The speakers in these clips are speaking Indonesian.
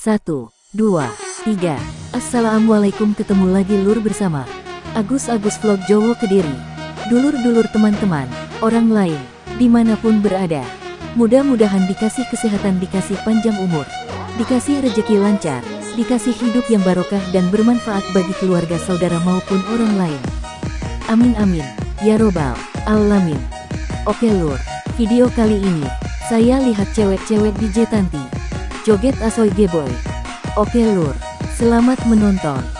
Satu, dua, tiga. Assalamualaikum ketemu lagi lur bersama Agus-Agus Vlog Jowo Kediri. Dulur-dulur teman-teman, orang lain, di mana pun berada. Mudah-mudahan dikasih kesehatan, dikasih panjang umur, dikasih rejeki lancar, dikasih hidup yang barokah dan bermanfaat bagi keluarga saudara maupun orang lain. Amin amin, ya robbal alamin. Oke lur, video kali ini, saya lihat cewek-cewek di Jetanti Joget Asoy Geboy. Oke lur, selamat menonton.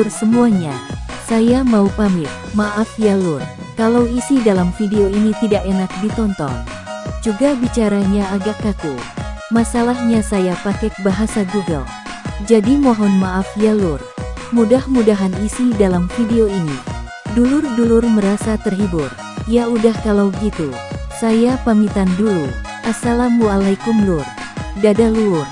Dulur-dulur semuanya, saya mau pamit. Maaf ya lur, kalau isi dalam video ini tidak enak ditonton. Juga bicaranya agak kaku. Masalahnya saya pakai bahasa Google. Jadi mohon maaf ya lur. Mudah-mudahan isi dalam video ini. Dulur-dulur merasa terhibur. Ya udah kalau gitu, saya pamitan dulu. Assalamualaikum lur. Dadah lur.